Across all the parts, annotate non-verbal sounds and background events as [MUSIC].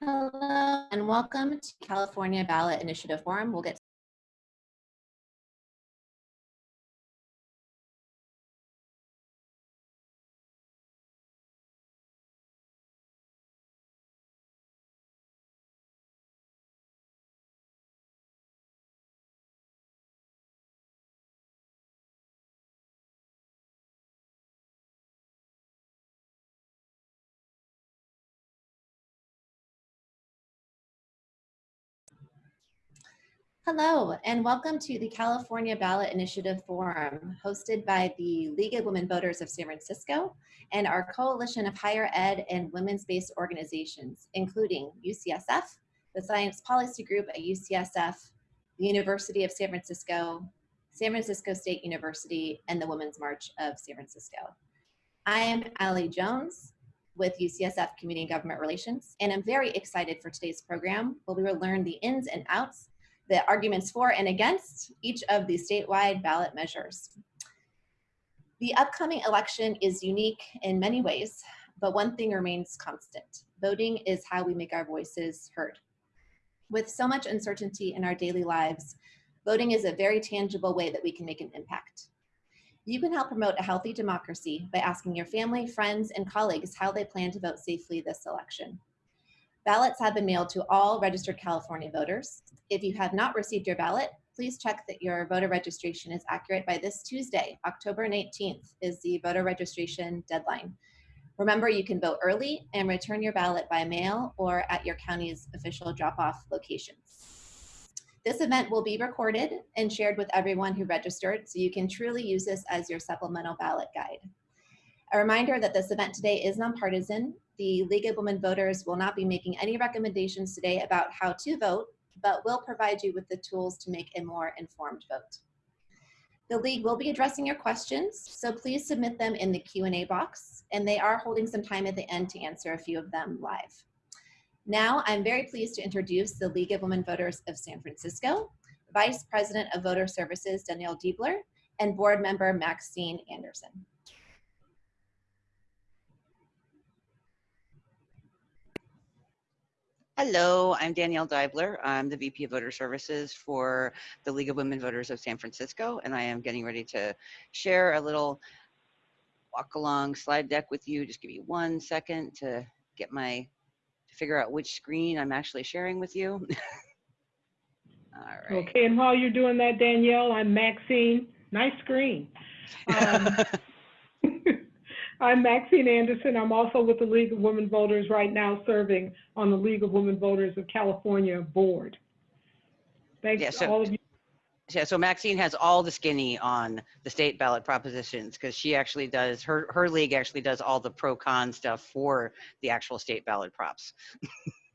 Hello and welcome to California Ballot Initiative Forum. We'll get Hello, and welcome to the California Ballot Initiative Forum, hosted by the League of Women Voters of San Francisco and our coalition of higher ed and women's-based organizations, including UCSF, the Science Policy Group at UCSF, the University of San Francisco, San Francisco State University, and the Women's March of San Francisco. I am Ali Jones with UCSF Community and Government Relations, and I'm very excited for today's program where we will learn the ins and outs the arguments for and against each of the statewide ballot measures. The upcoming election is unique in many ways, but one thing remains constant. Voting is how we make our voices heard. With so much uncertainty in our daily lives, voting is a very tangible way that we can make an impact. You can help promote a healthy democracy by asking your family, friends, and colleagues how they plan to vote safely this election. Ballots have been mailed to all registered California voters. If you have not received your ballot, please check that your voter registration is accurate by this Tuesday, October 19th is the voter registration deadline. Remember, you can vote early and return your ballot by mail or at your county's official drop-off locations. This event will be recorded and shared with everyone who registered, so you can truly use this as your supplemental ballot guide. A reminder that this event today is nonpartisan the League of Women Voters will not be making any recommendations today about how to vote, but will provide you with the tools to make a more informed vote. The League will be addressing your questions, so please submit them in the Q&A box, and they are holding some time at the end to answer a few of them live. Now, I'm very pleased to introduce the League of Women Voters of San Francisco, Vice President of Voter Services, Danielle Diebler, and Board Member Maxine Anderson. Hello, I'm Danielle Diebler. I'm the VP of Voter Services for the League of Women Voters of San Francisco, and I am getting ready to share a little walk along slide deck with you. Just give me one second to get my, to figure out which screen I'm actually sharing with you. [LAUGHS] All right. Okay, and while you're doing that, Danielle, I'm Maxine. Nice screen. [LAUGHS] Um, I'm Maxine Anderson. I'm also with the League of Women Voters right now serving on the League of Women Voters of California board. Thanks yeah, so, to all of you. Yeah, so Maxine has all the skinny on the state ballot propositions because she actually does, her, her league actually does all the pro con stuff for the actual state ballot props. [LAUGHS]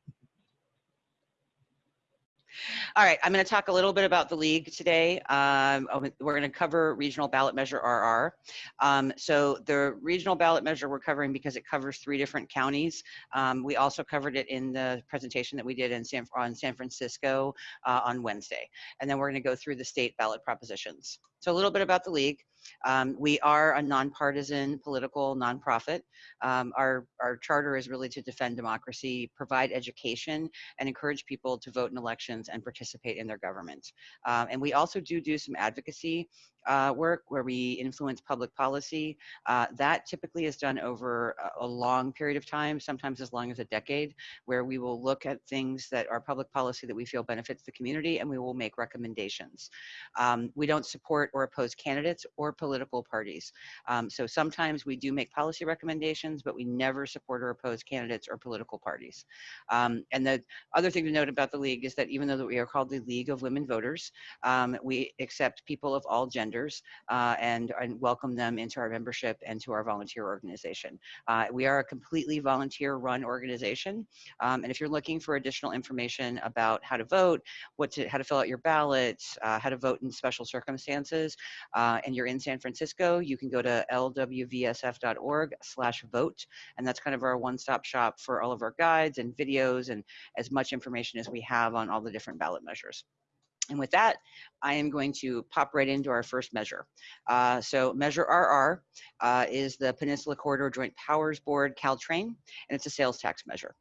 All right, I'm going to talk a little bit about the league today. Um, oh, we're going to cover regional ballot measure RR. Um, so the regional ballot measure we're covering because it covers three different counties. Um, we also covered it in the presentation that we did in San, on San Francisco uh, on Wednesday. And then we're going to go through the state ballot propositions. So a little bit about the league. Um, we are a nonpartisan political nonprofit. Um, our, our charter is really to defend democracy, provide education, and encourage people to vote in elections and participate in their government. Um, and we also do do some advocacy uh, work where we influence public policy. Uh, that typically is done over a, long period of time, sometimes as long as a decade, where we will look at things that are public policy that we feel benefits the community and we will make recommendations. Um, we don't support or oppose candidates or political parties. Um, so sometimes we do make policy recommendations, but we never support or oppose candidates or political parties. Um, and the other thing to note about the League is that even though we are called the League of Women Voters, um, we accept people of all genders uh, and, and welcome them into our membership and to our volunteer organization. Uh, we are a completely volunteer run organization. Um, and if you're looking for additional information about how to vote, what to, how to fill out your ballots, uh, how to vote in special circumstances, uh, and you're in San Francisco, you can go to lwvsf.org slash vote. And that's kind of our one-stop shop for all of our guides and videos and as much information as we have on all the different ballot measures. And with that, I am going to pop right into our first measure. Uh, so Measure RR uh, is the Peninsula Corridor Joint Powers Board Caltrain, and it's a sales tax measure.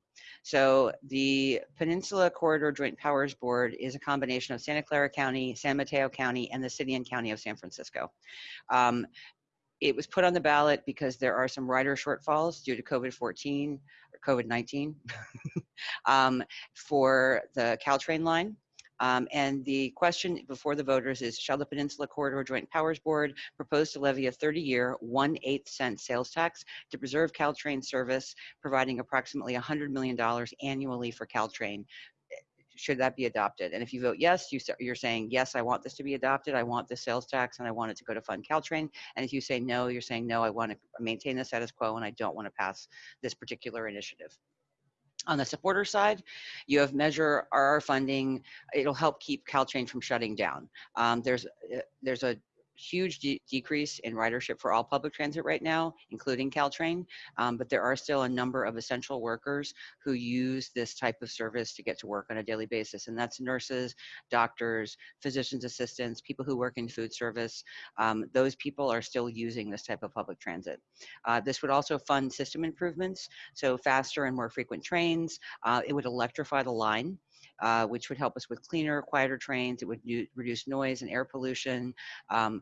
So the Peninsula Corridor Joint Powers Board is a combination of Santa Clara County, San Mateo County, and the city and county of San Francisco. Um, it was put on the ballot because there are some rider shortfalls due to COVID-14 or COVID-19 [LAUGHS] um, for the Caltrain line. Um, and the question before the voters is, shall the Peninsula Corridor Joint Powers Board propose to levy a 30-year, 1 8 cent sales tax to preserve Caltrain service, providing approximately $100 million annually for Caltrain? Should that be adopted? And if you vote yes, you, you're saying, yes, I want this to be adopted. I want the sales tax and I want it to go to fund Caltrain. And if you say no, you're saying, no, I want to maintain the status quo and I don't want to pass this particular initiative. On the supporter side, you have Measure RR funding. It'll help keep Caltrain from shutting down. Um, there's uh, there's a huge de decrease in ridership for all public transit right now, including Caltrain, um, but there are still a number of essential workers who use this type of service to get to work on a daily basis, and that's nurses, doctors, physician's assistants, people who work in food service. Um, those people are still using this type of public transit. Uh, this would also fund system improvements, so faster and more frequent trains. Uh, it would electrify the line. Uh, which would help us with cleaner, quieter trains. It would reduce noise and air pollution. Um,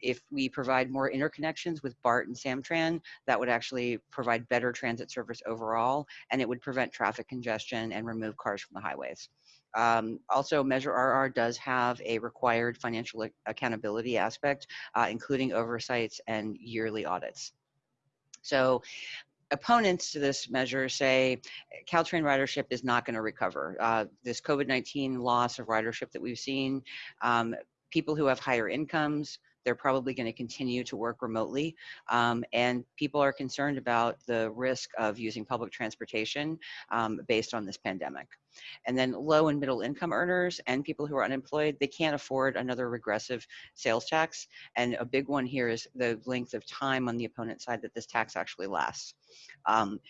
if we provide more interconnections with BART and Samtran, that would actually provide better transit service overall, and it would prevent traffic congestion and remove cars from the highways. Um, also, Measure RR does have a required financial accountability aspect, uh, including oversights and yearly audits. So opponents to this measure say Caltrain ridership is not going to recover. Uh, this COVID-19 loss of ridership that we've seen, um, people who have higher incomes, they're probably going to continue to work remotely. Um, and people are concerned about the risk of using public transportation um, based on this pandemic. And then low and middle income earners and people who are unemployed, they can't afford another regressive sales tax. And a big one here is the length of time on the opponent side that this tax actually lasts. Um,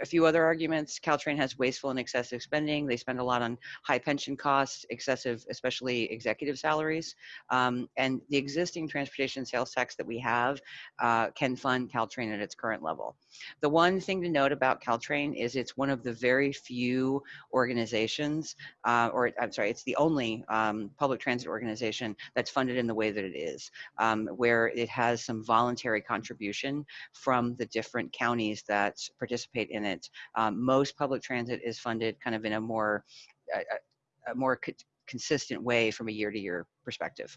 a few other arguments. Caltrain has wasteful and excessive spending. They spend a lot on high pension costs, excessive, especially executive salaries. Um, and the existing transportation sales tax that we have uh, can fund Caltrain at its current level. The one thing to note about Caltrain is it's one of the very few organizations, uh, or I'm sorry, it's the only um, public transit organization that's funded in the way that it is, um, where it has some voluntary contribution from the different counties that participate participate in it. Um, most public transit is funded kind of in a more, a, a more co consistent way from a year-to-year perspective.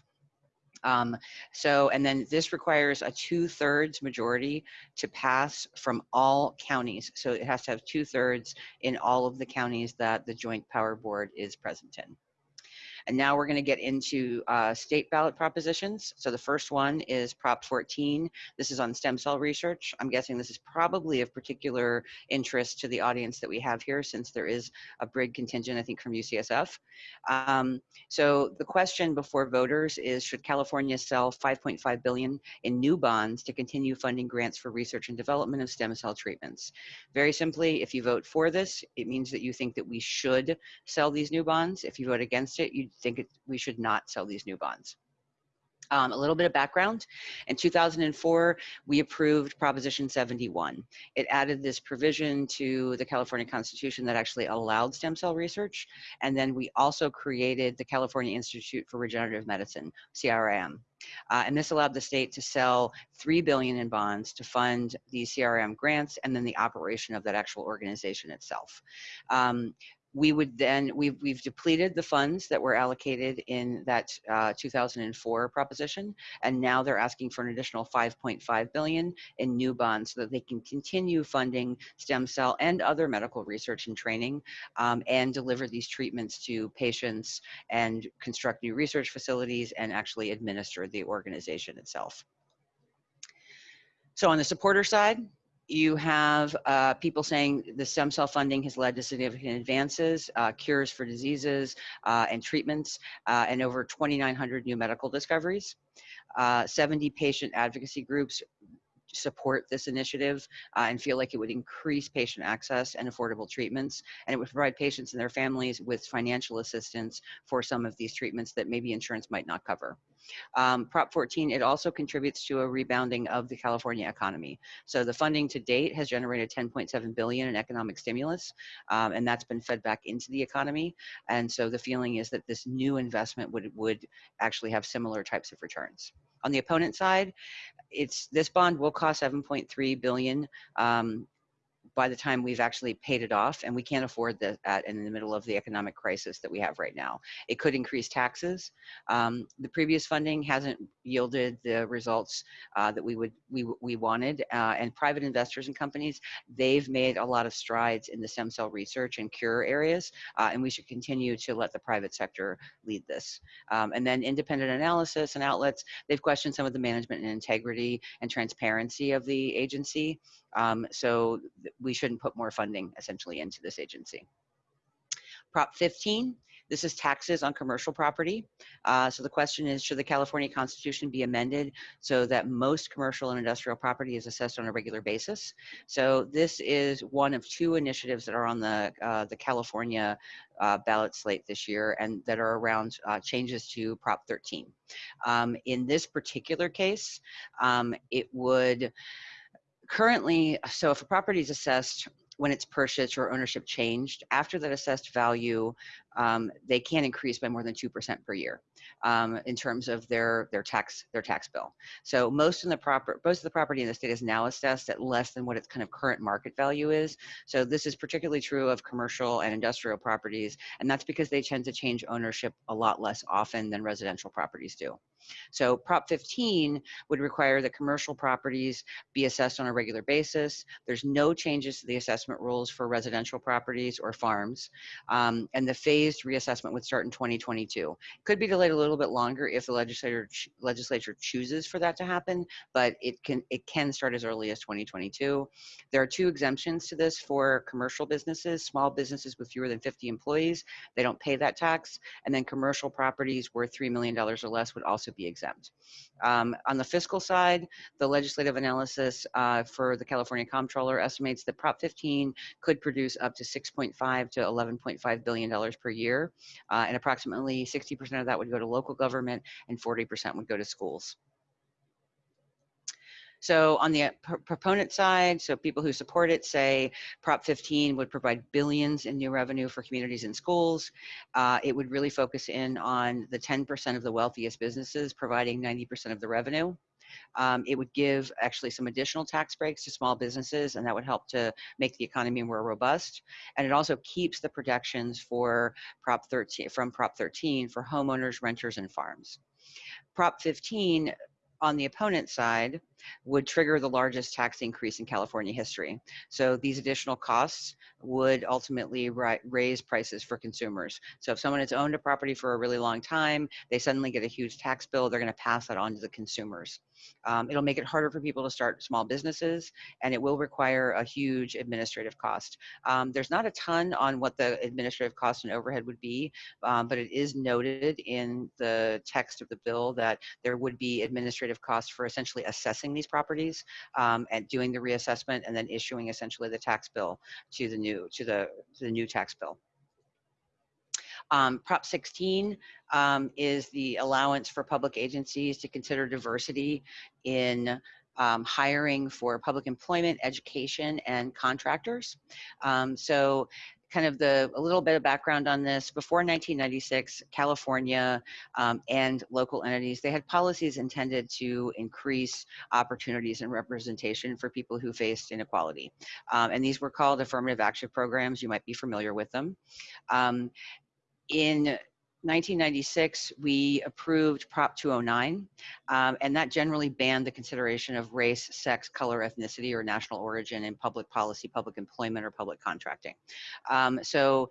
Um, so, and then this requires a two thirds majority to pass from all counties. So it has to have two thirds in all of the counties that the Joint Power Board is present in. And now we're going to get into uh, state ballot propositions. So the first one is Prop 14. This is on stem cell research. I'm guessing this is probably of particular interest to the audience that we have here since there is a big contingent, I think, from UCSF. Um, so the question before voters is, should California sell 5.5 billion in new bonds to continue funding grants for research and development of stem cell treatments? Very simply, if you vote for this, it means that you think that we should sell these new bonds. If you vote against it, you think it, we should not sell these new bonds. Um, a little bit of background. In 2004, we approved Proposition 71. It added this provision to the California Constitution that actually allowed stem cell research. And then we also created the California Institute for Regenerative Medicine, CIRM. Uh, and this allowed the state to sell 3 billion in bonds to fund these CIRM grants and then the operation of that actual organization itself. Um, we would then, we've, we've depleted the funds that were allocated in that uh, 2004 proposition, and now they're asking for an additional 5.5 billion in new bonds so that they can continue funding stem cell and other medical research and training um, and deliver these treatments to patients and construct new research facilities and actually administer the organization itself. So on the supporter side, you have uh, people saying the stem cell funding has led to significant advances, uh, cures for diseases uh, and treatments, uh, and over 2,900 new medical discoveries. Uh, 70 patient advocacy groups support this initiative uh, and feel like it would increase patient access and affordable treatments, and it would provide patients and their families with financial assistance for some of these treatments that maybe insurance might not cover. Um, Prop 14, it also contributes to a rebounding of the California economy. So the funding to date has generated 10.7 billion in economic stimulus, um, and that's been fed back into the economy. And so the feeling is that this new investment would, would actually have similar types of returns. On the opponent side, it's this bond will cost 7.3 billion um, by the time we've actually paid it off, and we can't afford that in the middle of the economic crisis that we have right now. It could increase taxes. Um, the previous funding hasn't yielded the results uh, that we would we we wanted, uh, and private investors and companies they've made a lot of strides in the stem cell research and cure areas, uh, and we should continue to let the private sector lead this. Um, and then independent analysis and outlets they've questioned some of the management and integrity and transparency of the agency. Um, so we shouldn't put more funding essentially into this agency. Prop 15, this is taxes on commercial property. Uh, so the question is, should the California Constitution be amended so that most commercial and industrial property is assessed on a regular basis? So this is one of two initiatives that are on the, uh, the California uh, ballot slate this year and that are around uh, changes to Prop 13. Um, in this particular case, um, it would, currently, so if a property is assessed when it's purchased or ownership changed, after that assessed value, um, they can't increase by more than 2% per year um, in terms of their, their tax their tax bill. So most of the proper most of the property in the state is now assessed at less than what its kind of current market value is. So this is particularly true of commercial and industrial properties, and that's because they tend to change ownership a lot less often than residential properties do. So Prop 15 would require that commercial properties be assessed on a regular basis. There's no changes to the assessment rules for residential properties or farms. Um, and the phased reassessment would start in 2022. Could be delayed a little bit longer if the legislature legislature chooses for that to happen, but it can it can start as early as 2022. There are two exemptions to this for commercial businesses, small businesses with fewer than 50 employees. They don't pay that tax. And then commercial properties worth $3 million or less would also be exempt. Um, on the fiscal side, the legislative analysis uh, for the California Comptroller estimates that Prop 15 could produce up to 6.5 to 11.5 billion dollars per year, uh, and approximately 60% of that would go to local government and 40% would go to schools. So on the proponent side, so people who support it say Prop 15 would provide billions in new revenue for communities and schools. Uh, it would really focus in on the 10% of the wealthiest businesses providing 90% of the revenue. Um, it would give actually some additional tax breaks to small businesses, and that would help to make the economy more robust. And it also keeps the protections for Prop 13 from Prop 13 for homeowners, renters, and farms. Prop 15 on the opponent side would trigger the largest tax increase in California history. So these additional costs would ultimately raise prices for consumers. So if someone has owned a property for a really long time, they suddenly get a huge tax bill, they're going to pass that on to the consumers. Um, it'll make it harder for people to start small businesses, and it will require a huge administrative cost. Um, there's not a ton on what the administrative cost and overhead would be, um, but it is noted in the text of the bill that there would be administrative costs for essentially assessing these properties um, and doing the reassessment and then issuing essentially the tax bill to the new to the to the new tax bill. Um, Prop 16 um, is the allowance for public agencies to consider diversity in um, hiring for public employment, education, and contractors. Um, so kind of the a little bit of background on this. Before 1996 california um, and local entities they had policies intended to increase opportunities and representation for people who faced inequality. Um, and these were called affirmative action programs. You might be familiar with them. Um, in 1996, we approved Prop 209, um, and that generally banned the consideration of race, sex, color, ethnicity, or national origin in public policy, public employment, or public contracting. Um, so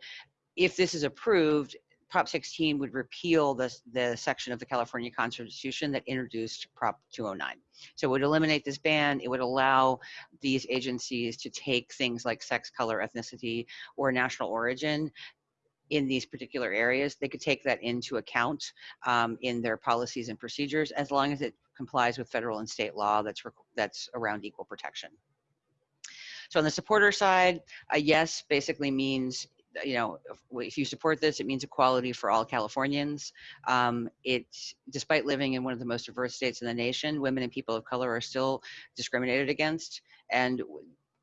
if this is approved, Prop 16 would repeal the, the section of the California Constitution that introduced Prop 209. So it would eliminate this ban. It would allow these agencies to take things like sex, color, ethnicity, or national origin in these particular areas, they could take that into account um, in their policies and procedures as long as it complies with federal and state law that's, that's around equal protection. So on the supporter side, a yes basically means you know, if- you support this, it means equality for all Californians. Um, it, despite living in one of the most diverse states in the nation, women and people of color are still discriminated against. And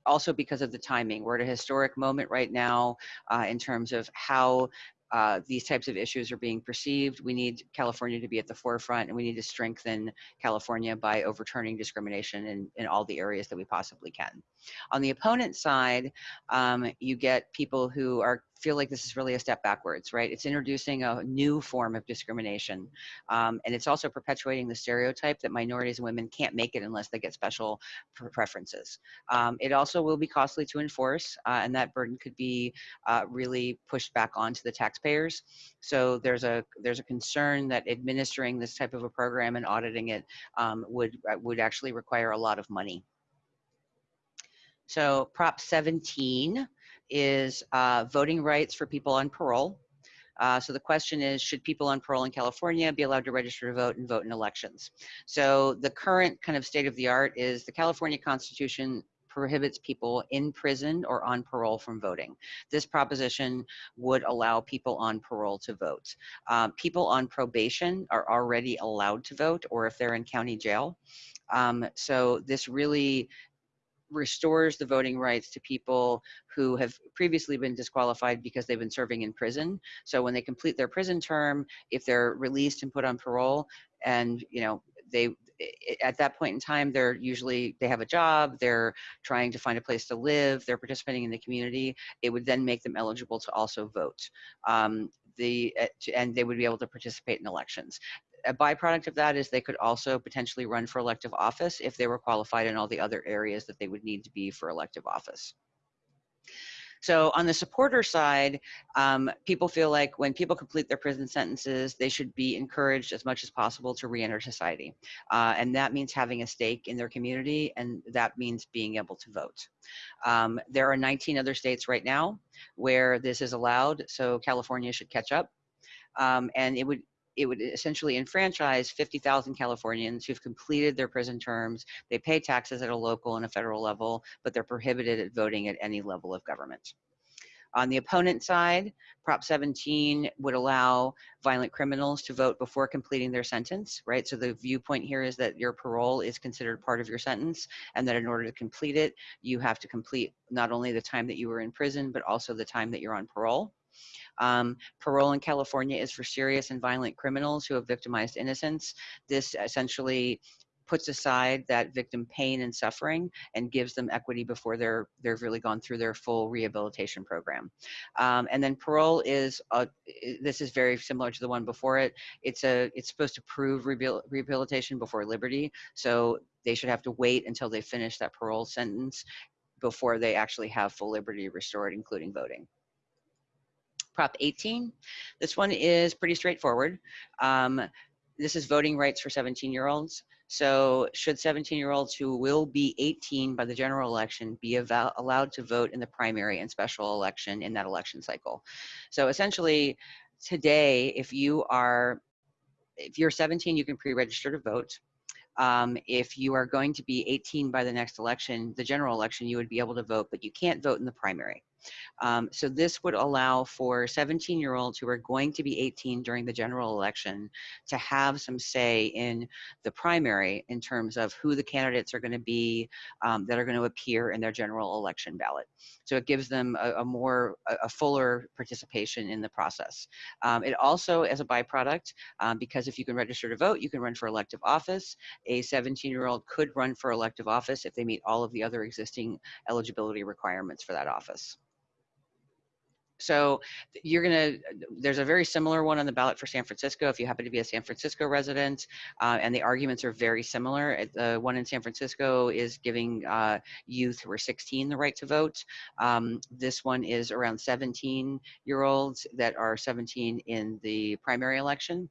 also because of the timing, we're at a historic moment right now uh, in terms of how uh, these types of issues are being perceived. We need California to be at the forefront and we need to strengthen California by overturning discrimination in, in all the areas that we possibly can. On the opponent side, um, you get people who are feel like this is really a step backwards, right? It's introducing a new form of discrimination. Um, and it's also perpetuating the stereotype that minorities and women can't make it unless they get special pre- preferences. Um, it also will be costly to enforce, uh, and that burden could be uh, really pushed back onto the taxpayers. So there's a there's a concern that administering this type of a program and auditing it um, would uh, would actually require a lot of money. So Prop 17 is uh, voting rights for people on parole. Uh, so the question is, should people on parole in California be allowed to register to vote and vote in elections? So the current kind of state of the art is the California Constitution prohibits people in prison or on parole from voting. This proposition would allow people on parole to vote. Um, people on probation are already allowed to vote, or if they're in county jail. Um, so this really restores the voting rights to people who have previously been disqualified because they've been serving in prison. So when they complete their prison term, if they're released and put on parole, and you know they at that point in time they're usually they have a job they're trying to find a place to live they're participating in the community it would then make them eligible to also vote um, the eh, and they would be able to participate in elections a byproduct of that is they could also potentially run for elective office if they were qualified in all the other areas that they would need to be for elective office. So on the supporter side, um, people feel like when people complete their prison sentences, they should be encouraged as much as possible to reenter society. Uh, and that means having a stake in their community, and that means being able to vote. Um, there are 19 other states right now where this is allowed, so California should catch up. Um, and it would it would essentially enfranchise 50,000 Californians who've completed their prison terms. They pay taxes at a local and a federal level, but they're prohibited at voting at any level of government. On the opponent side, Prop 17 would allow violent criminals to vote before completing their sentence, right? So the viewpoint here is that your parole is considered part of your sentence and that in order to complete it, you have to complete not only the time that you were in prison, but also the time that you're on parole. Um, parole in California is for serious and violent criminals who have victimized innocents. This essentially puts aside that victim pain and suffering and gives them equity before they're they've really gone through their full rehabilitation program. Um, and then parole is a, this is very similar to the one before it. It's a it's supposed to prove rehabilitation before liberty. So they should have to wait until they finish that parole sentence before they actually have full liberty restored, including voting. Prop 18. This one is pretty straightforward. Um, this is voting rights for 17 year olds. So should 17 year olds who will be 18 by the general election be allowed to vote in the primary and special election in that election cycle? So essentially today, if you are, if you're 17, you can pre-register to vote. Um, if you are going to be 18 by the next election, the general election, you would be able to vote, but you can't vote in the primary. Um, so this would allow for 17 year olds who are going to be 18 during the general election to have some say in the primary in terms of who the candidates are going to be um, that are going to appear in their general election ballot. So it gives them a, a more, a, a, fuller participation in the process. Um, it also, as a byproduct, um, because if you can register to vote, you can run for elective office. A 17 year old could run for elective office if they meet all of the other existing eligibility requirements for that office. So you're going to, there's a very similar one on the ballot for San Francisco if you happen to be a San Francisco resident, uh, and the arguments are very similar. The one in San Francisco is giving uh, youth who are 16 the right to vote. Um, this one is around 17 year olds that are 17 in the primary election.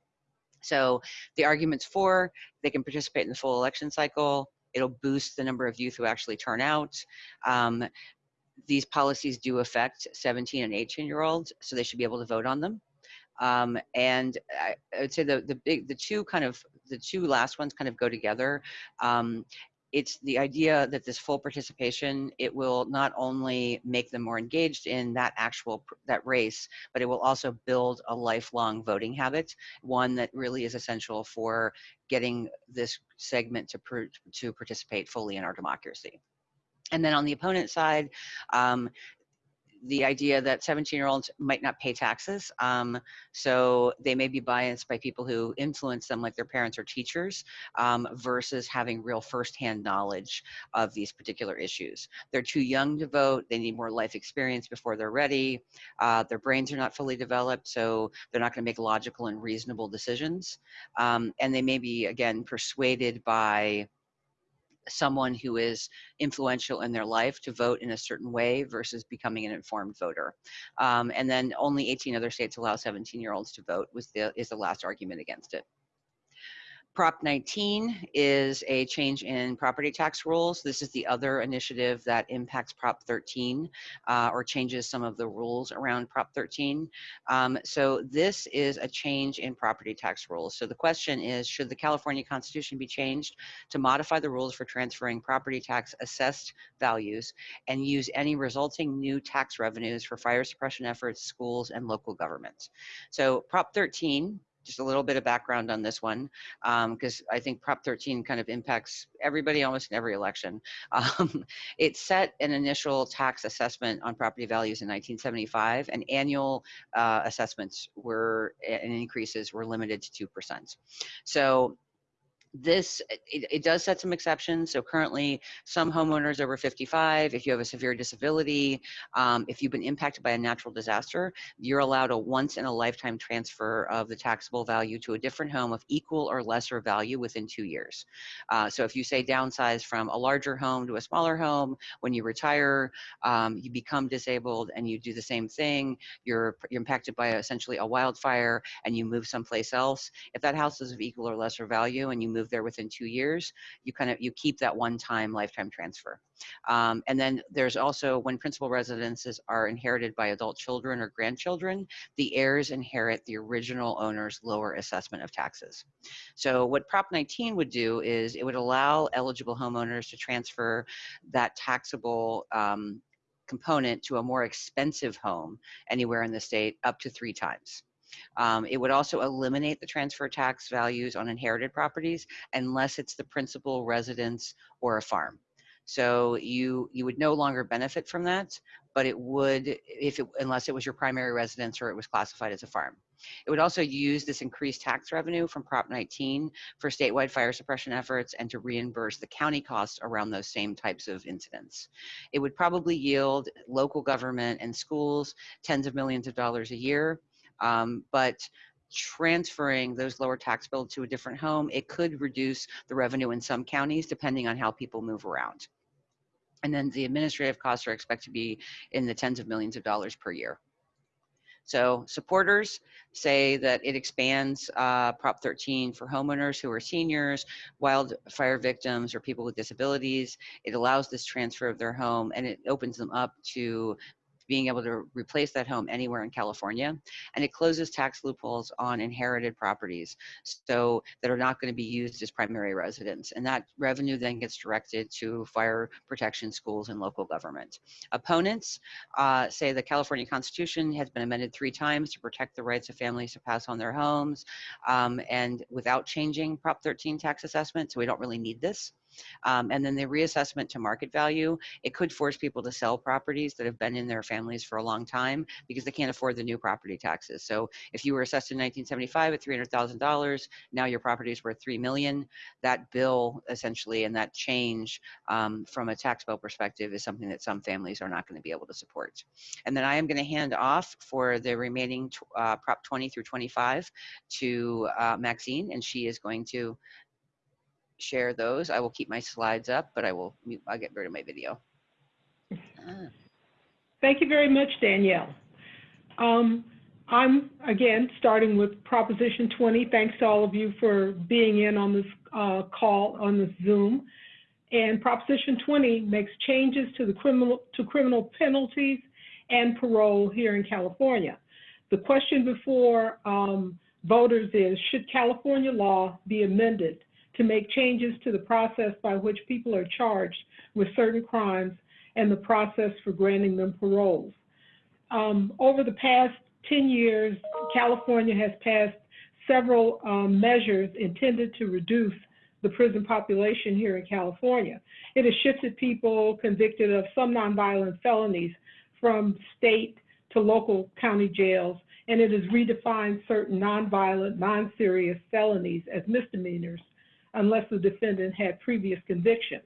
So the arguments for, they can participate in the full election cycle. It'll boost the number of youth who actually turn out. Um, these policies do affect 17 and 18 year olds, so they should be able to vote on them. Um, and I, I, would say the the big the two kind of the two last ones kind of go together. Um, it's the idea that this full participation, it will not only make them more engaged in that actual, that race, but it will also build a lifelong voting habit, one that really is essential for getting this segment to, to participate fully in our democracy. And then on the opponent side, um, the idea that 17 year olds might not pay taxes. Um, so they may be biased by people who influence them, like their parents or teachers, um, versus having real firsthand knowledge of these particular issues. They're too young to vote. They need more life experience before they're ready. Uh, their brains are not fully developed, so they're not going to make logical and reasonable decisions. Um, and they may be, again, persuaded by someone who is influential in their life to vote in a certain way versus becoming an informed voter. Um, and then only 18 other states allow 17 year olds to vote was the, is the last argument against it. Prop 19 is a change in property tax rules. This is the other initiative that impacts Prop 13 uh, or changes some of the rules around Prop 13. Um, so this is a change in property tax rules. So the question is, should the California Constitution be changed to modify the rules for transferring property tax assessed values and use any resulting new tax revenues for fire suppression efforts, schools, and local governments? So Prop 13 just a little bit of background on this one, because um, I think Prop 13 kind of impacts everybody almost in every election. [LAUGHS] Um, it set an initial tax assessment on property values in 1975, and annual uh, assessments were and increases were limited to 2%. So this it, it, does set some exceptions. So currently some homeowners over 55 if you have a severe disability um, if you've been impacted by a natural disaster you're allowed a once in a lifetime transfer of the taxable value to a different home of equal or lesser value within two years. Uh, so if you say downsize from a larger home to a smaller home when you retire um, you become disabled and you do the same thing you're you're impacted by essentially a wildfire and you move someplace else if that house is of equal or lesser value and you move move there within two years, you kind of, you keep that one-time lifetime transfer. Um, and then there's also when principal residences are inherited by adult children or grandchildren, the heirs inherit the original owner's lower assessment of taxes. So what Prop 19 would do is it would allow eligible homeowners to transfer that taxable um, component to a more expensive home anywhere in the state up to three times. Um, it would also eliminate the transfer tax values on inherited properties unless it's the principal residence or a farm. So you you would no longer benefit from that, but it would if it unless it was your primary residence or it was classified as a farm. It would also use this increased tax revenue from Prop 19 for statewide fire suppression efforts and to reimburse the county costs around those same types of incidents. It would probably yield local government and schools tens of millions of dollars a year um, but transferring those lower tax bills to a different home, it could reduce the revenue in some counties depending on how people move around. And then the administrative costs are expected to be in the tens of millions of dollars per year. So supporters say that it expands uh, Prop 13 for homeowners who are seniors, wildfire victims, or people with disabilities. It allows this transfer of their home and it opens them up to being able to replace that home anywhere in California. And it closes tax loopholes on inherited properties so that are not going to be used as primary residence. And that revenue then gets directed to fire protection schools and local government. Opponents uh, say the California Constitution has been amended three times to protect the rights of families to pass on their homes um, and without changing Prop 13 tax assessment. So we don't really need this. Um, and then the reassessment to market value, it could force people to sell properties that have been in their families for a long time because they can't afford the new property taxes. So if you were assessed in 1975 at $300,000, now your property is worth 3 million. That bill essentially and that change um, from a tax bill perspective is something that some families are not going to be able to support. And then I am going to hand off for the remaining uh, Prop 20 through 25 to uh, Maxine, and she is going to share those. I will keep my slides up, but I will mute, I'll get rid of my video. Ah. Thank you very much, Danielle. Um, I'm, again, starting with Proposition 20. Thanks to all of you for being in on this uh, call, on this Zoom. And Proposition 20 makes changes to the criminal, to criminal penalties and parole here in California. The question before um, voters is, should California law be amended to make changes to the process by which people are charged with certain crimes and the process for granting them paroles. Um, over the past 10 years, California has passed several um, measures intended to reduce the prison population here in California. It has shifted people convicted of some nonviolent felonies from state to local county jails, and it has redefined certain nonviolent, non-serious felonies as misdemeanors unless the defendant had previous convictions.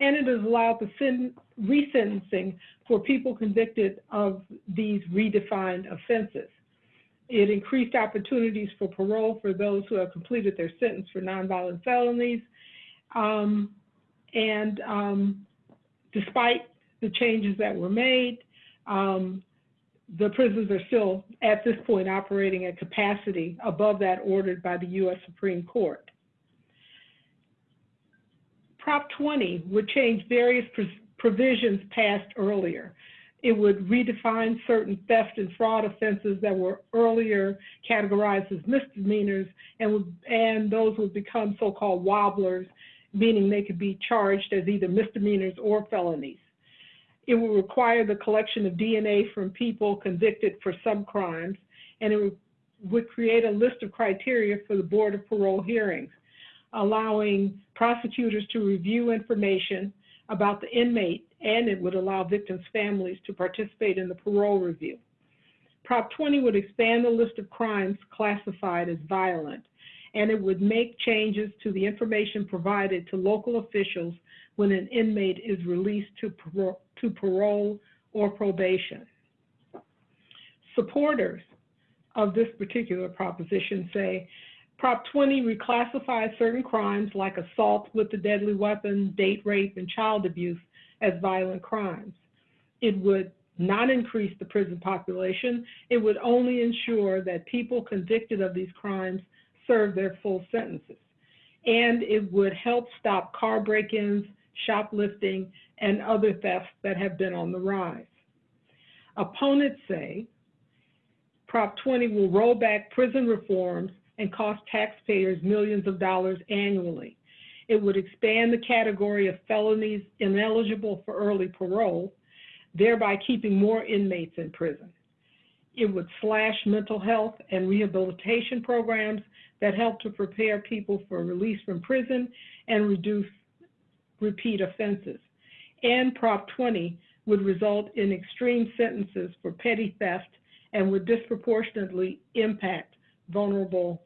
And it has allowed the sen- resentencing for people convicted of these redefined offenses. It increased opportunities for parole for those who have completed their sentence for nonviolent felonies. Um, and um, despite the changes that were made, um, the prisons are still, at this point, operating at capacity above that ordered by the U.S. Supreme Court. Prop 20 would change various provisions passed earlier. It would redefine certain theft and fraud offenses that were earlier categorized as misdemeanors, and, would, and those would become so-called wobblers, meaning they could be charged as either misdemeanors or felonies. It would require the collection of DNA from people convicted for some crimes, and it would, would create a list of criteria for the Board of Parole hearings, allowing prosecutors to review information about the inmate, and it would allow victims' families to participate in the parole review. Prop 20 would expand the list of crimes classified as violent, and it would make changes to the information provided to local officials when an inmate is released to, parole, to parole or probation. Supporters of this particular proposition say Prop 20 reclassifies certain crimes like assault with a deadly weapon, date rape, and child abuse as violent crimes. It would not increase the prison population. It would only ensure that people convicted of these crimes serve their full sentences. And it would help stop car break-ins, shoplifting, and other thefts that have been on the rise. Opponents say Prop 20 will roll back prison reforms and cost taxpayers millions of dollars annually. It would expand the category of felonies ineligible for early parole, thereby keeping more inmates in prison. It would slash mental health and rehabilitation programs that help to prepare people for release from prison and reduce repeat offenses. And Prop 20 would result in extreme sentences for petty theft and would disproportionately impact vulnerable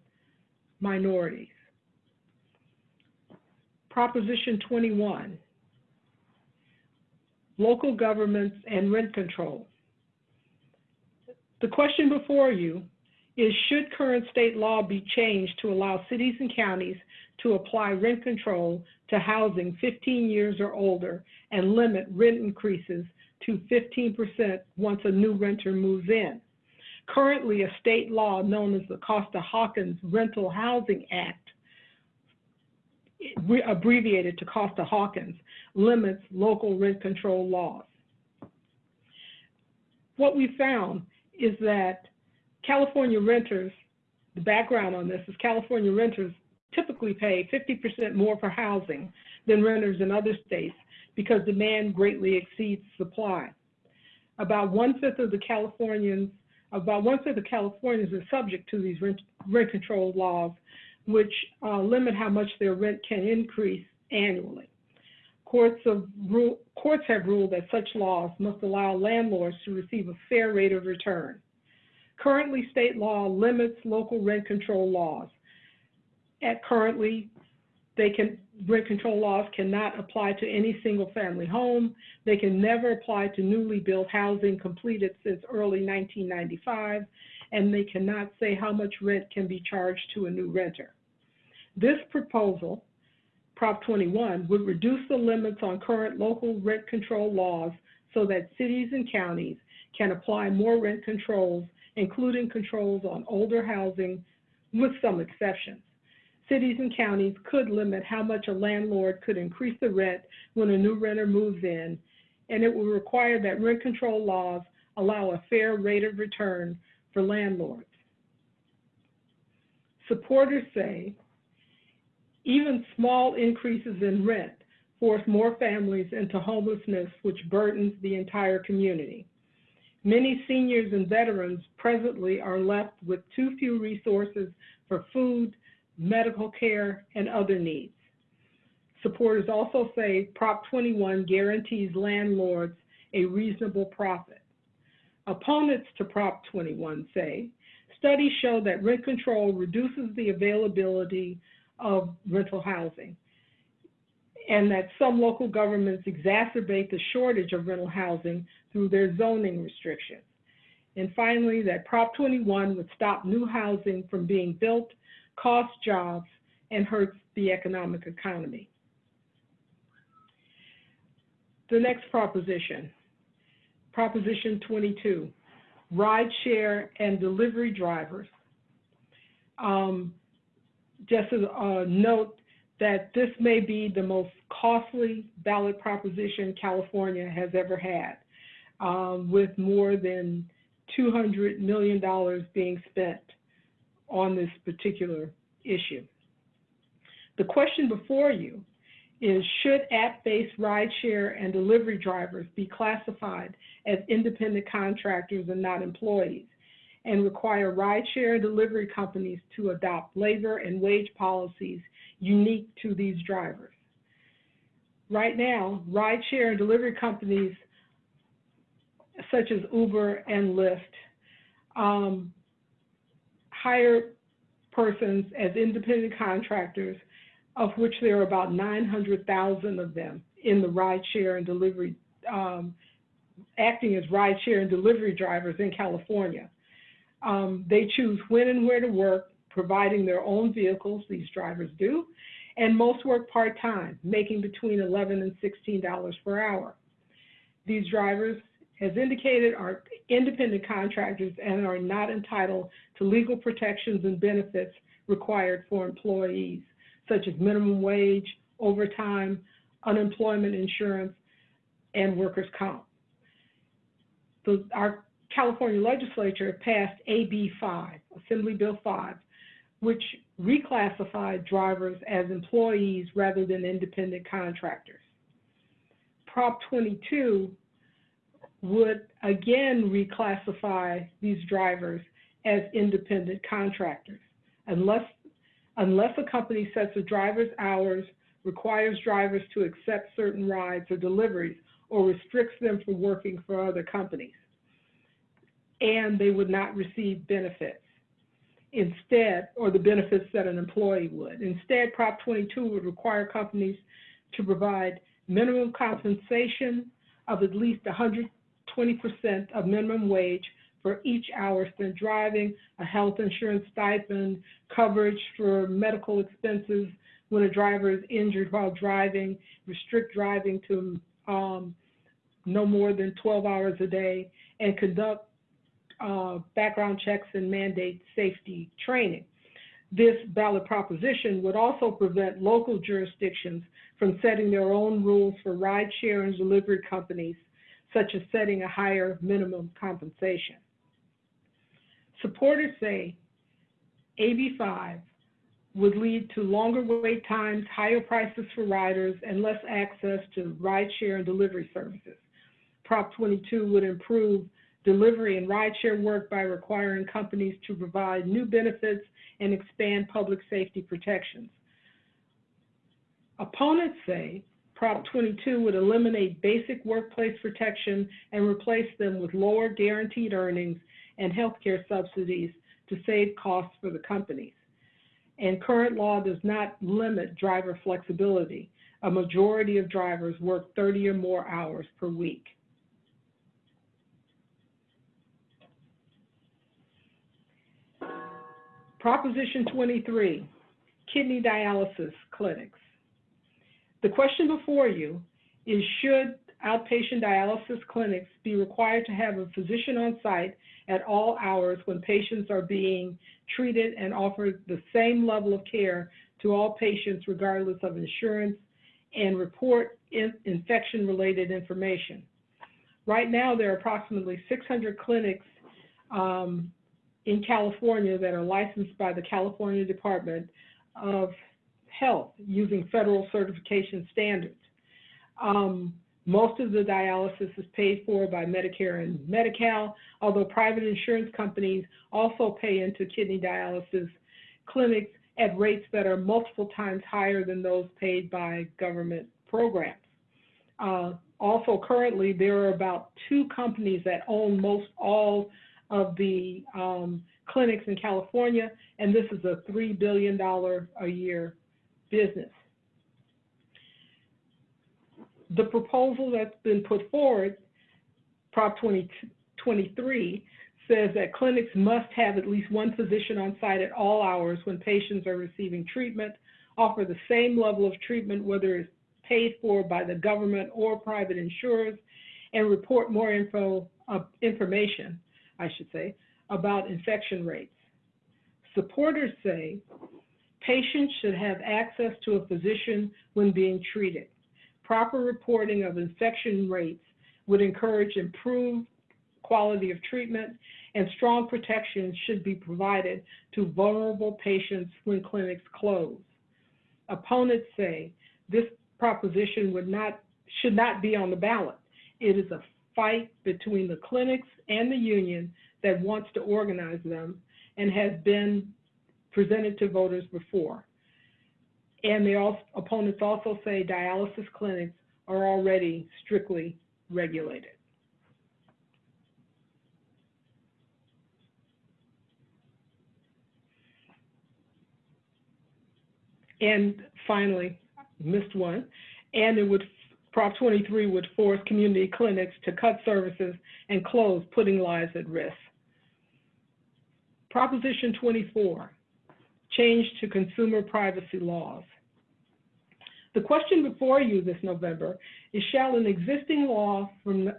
minorities. Proposition 21, local governments and rent control. The question before you is should current state law be changed to allow cities and counties to apply rent control to housing 15 years or older and limit rent increases to 15% once a new renter moves in? Currently, a state law known as the Costa-Hawkins Rental Housing Act, abbreviated to Costa-Hawkins, limits local rent control laws. What we found is that California renters, the background on this is California renters typically pay 50% more for housing than renters in other states because demand greatly exceeds supply. About one-fifth of the Californians about one third of Californians are subject to these rent, rent control laws, which uh, limit how much their rent can increase annually. Courts, of courts have ruled that such laws must allow landlords to receive a fair rate of return. Currently, state law limits local rent control laws. At currently, they can rent control laws cannot apply to any single family home. They can never apply to newly built housing completed since early 1995, and they cannot say how much rent can be charged to a new renter. This proposal, Prop 21, would reduce the limits on current local rent control laws so that cities and counties can apply more rent controls, including controls on older housing with some exceptions cities and counties could limit how much a landlord could increase the rent when a new renter moves in, and it will require that rent control laws allow a fair rate of return for landlords. Supporters say Even small increases in rent force more families into homelessness, which burdens the entire community. Many seniors and veterans presently are left with too few resources for food, medical care, and other needs. Supporters also say Prop 21 guarantees landlords a reasonable profit. Opponents to Prop 21 say studies show that rent control reduces the availability of rental housing and that some local governments exacerbate the shortage of rental housing through their zoning restrictions. And finally, that Prop 21 would stop new housing from being built, cost jobs, and hurts the economic economy. The next proposition, Proposition 22, rideshare and delivery drivers. Um, just a note that this may be the most costly ballot proposition California has ever had, um, with more than $200 million being spent on this particular issue. The question before you is should app-based rideshare and delivery drivers be classified as independent contractors and not employees and require rideshare and delivery companies to adopt labor and wage policies unique to these drivers. Right now, rideshare and delivery companies such as Uber and Lyft um, hire persons as independent contractors, of which there are about 900,000 of them in the rideshare and delivery, um, acting as rideshare and delivery drivers in California. Um, they choose when and where to work, providing their own vehicles, these drivers do, and most work part-time, making between 11 and $16 per hour. These drivers, as indicated, are independent contractors and are not entitled to legal protections and benefits required for employees, such as minimum wage, overtime, unemployment insurance, and workers' comp. So our California legislature passed AB 5, Assembly Bill 5, which reclassified drivers as employees rather than independent contractors. Prop 22 would again reclassify these drivers as independent contractors unless, unless a company sets a driver's hours, requires drivers to accept certain rides or deliveries, or restricts them from working for other companies. And they would not receive benefits instead, or the benefits that an employee would. Instead, Prop 22 would require companies to provide minimum compensation of at least 120% of minimum wage for each hour spent driving, a health insurance stipend, coverage for medical expenses when a driver is injured while driving, restrict driving to um, no more than 12 hours a day, and conduct uh, background checks and mandate safety training. This ballot proposition would also prevent local jurisdictions from setting their own rules for rideshare and delivery companies, such as setting a higher minimum compensation. Supporters say AB5 would lead to longer wait times, higher prices for riders, and less access to rideshare and delivery services. Prop 22 would improve delivery and rideshare work by requiring companies to provide new benefits and expand public safety protections. Opponents say Prop 22 would eliminate basic workplace protection and replace them with lower guaranteed earnings and healthcare subsidies to save costs for the companies. And current law does not limit driver flexibility. A majority of drivers work 30 or more hours per week. Proposition 23, kidney dialysis clinics. The question before you is should outpatient dialysis clinics be required to have a physician on site at all hours when patients are being treated and offered the same level of care to all patients regardless of insurance and report in infection-related information. Right now, there are approximately 600 clinics um, in California that are licensed by the California Department of Health using federal certification standards. Um, most of the dialysis is paid for by Medicare and Medi-Cal, although private insurance companies also pay into kidney dialysis clinics at rates that are multiple times higher than those paid by government programs. Uh, also, currently, there are about two companies that own most all of the um, clinics in California, and this is a $3 billion a year business. The proposal that's been put forward, Prop 2023, says that clinics must have at least one physician on site at all hours when patients are receiving treatment, offer the same level of treatment whether it's paid for by the government or private insurers, and report more info, uh, information, I should say, about infection rates. Supporters say patients should have access to a physician when being treated. Proper reporting of infection rates would encourage improved quality of treatment, and strong protection should be provided to vulnerable patients when clinics close. Opponents say this proposition would not, should not be on the ballot. It is a fight between the clinics and the union that wants to organize them and has been presented to voters before. And the also, opponents also say dialysis clinics are already strictly regulated. And finally, missed one, and it would, Prop 23 would force community clinics to cut services and close, putting lives at risk. Proposition 24, change to consumer privacy laws. The question before you this November is shall an existing law from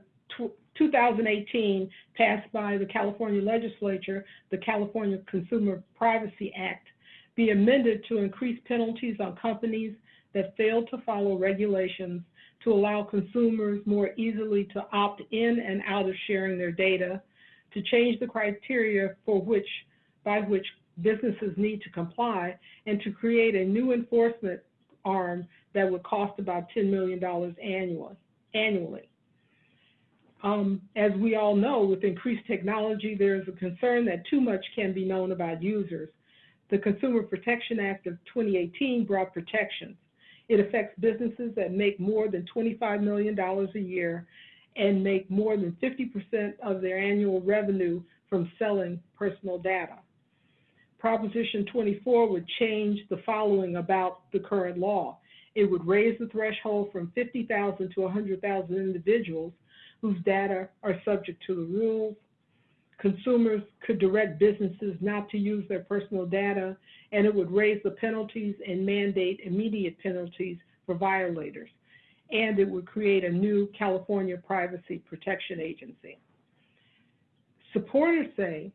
2018 passed by the California legislature, the California Consumer Privacy Act, be amended to increase penalties on companies that fail to follow regulations to allow consumers more easily to opt in and out of sharing their data, to change the criteria for which, by which businesses need to comply, and to create a new enforcement arm that would cost about $10 million annually. annually. Um, as we all know, with increased technology, there is a concern that too much can be known about users. The Consumer Protection Act of 2018 brought protections. It affects businesses that make more than $25 million a year and make more than 50% of their annual revenue from selling personal data. Proposition 24 would change the following about the current law. It would raise the threshold from 50,000 to 100,000 individuals whose data are subject to the rules. Consumers could direct businesses not to use their personal data, and it would raise the penalties and mandate immediate penalties for violators. And it would create a new California Privacy Protection Agency. Supporters say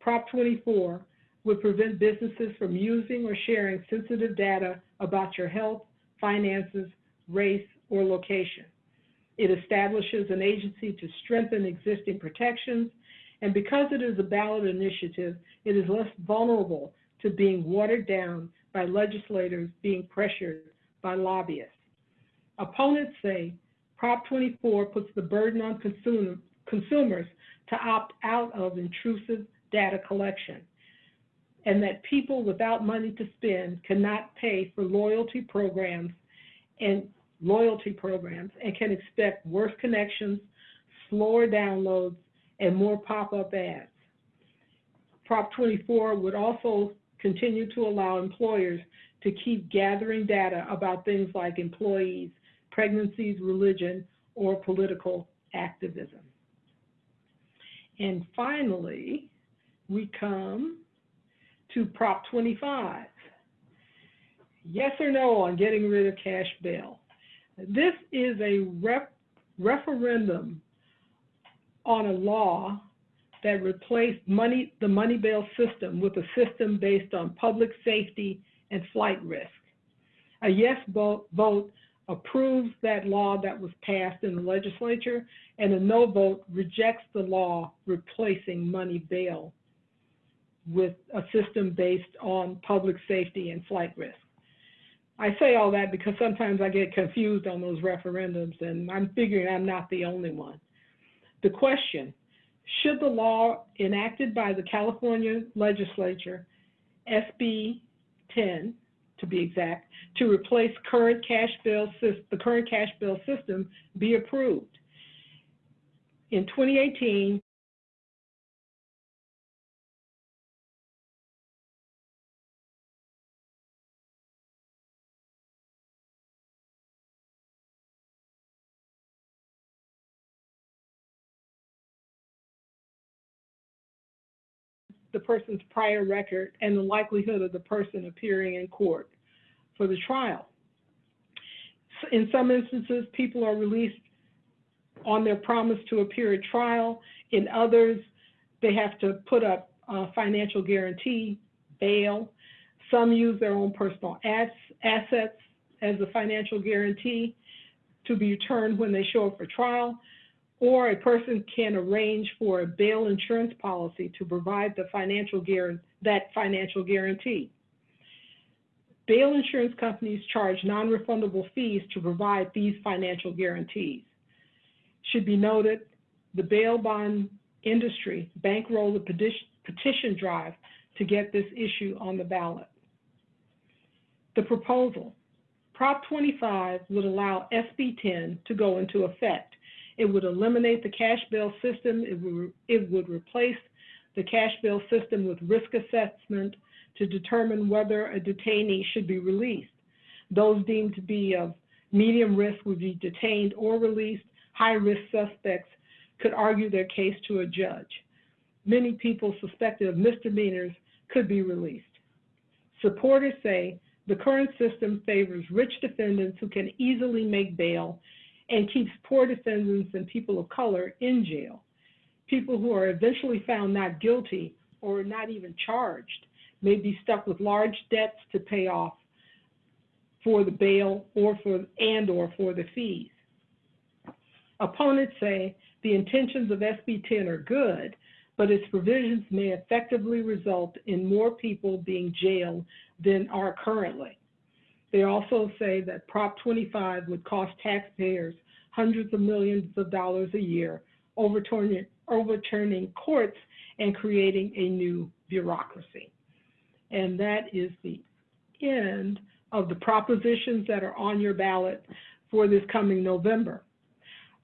Prop 24 would prevent businesses from using or sharing sensitive data about your health, finances, race, or location. It establishes an agency to strengthen existing protections, and because it is a ballot initiative, it is less vulnerable to being watered down by legislators being pressured by lobbyists. Opponents say Prop 24 puts the burden on consumer, consumers to opt out of intrusive data collection and that people without money to spend cannot pay for loyalty programs and loyalty programs and can expect worse connections, slower downloads, and more pop-up ads. Prop 24 would also continue to allow employers to keep gathering data about things like employees, pregnancies, religion, or political activism. And finally, we come to Prop 25. Yes or no on getting rid of cash bail. This is a rep referendum on a law that replaced money, the money bail system with a system based on public safety and flight risk. A yes vote, vote approves that law that was passed in the legislature, and a no vote rejects the law replacing money bail with a system based on public safety and flight risk. I say all that because sometimes I get confused on those referendums and I'm figuring I'm not the only one. The question, should the law enacted by the California legislature, SB 10 to be exact, to replace current cash bill, the current cash bill system be approved? In 2018, the person's prior record and the likelihood of the person appearing in court for the trial. In some instances, people are released on their promise to appear at trial. In others, they have to put up a financial guarantee, bail. Some use their own personal ass- assets as a financial guarantee to be returned when they show up for trial or a person can arrange for a bail insurance policy to provide the financial that financial guarantee. Bail insurance companies charge non-refundable fees to provide these financial guarantees. Should be noted, the bail bond industry bankrolled petition, petition drive to get this issue on the ballot. The proposal, Prop 25 would allow SB 10 to go into effect it would eliminate the cash bail system. It would, it would replace the cash bail system with risk assessment to determine whether a detainee should be released. Those deemed to be of medium risk would be detained or released. High-risk suspects could argue their case to a judge. Many people suspected of misdemeanors could be released. Supporters say the current system favors rich defendants who can easily make bail and keeps poor defendants and people of color in jail. People who are eventually found not guilty or not even charged may be stuck with large debts to pay off for the bail or for and or for the fees. Opponents say the intentions of SB 10 are good, but its provisions may effectively result in more people being jailed than are currently. They also say that Prop 25 would cost taxpayers hundreds of millions of dollars a year, overturning, overturning courts and creating a new bureaucracy. And that is the end of the propositions that are on your ballot for this coming November.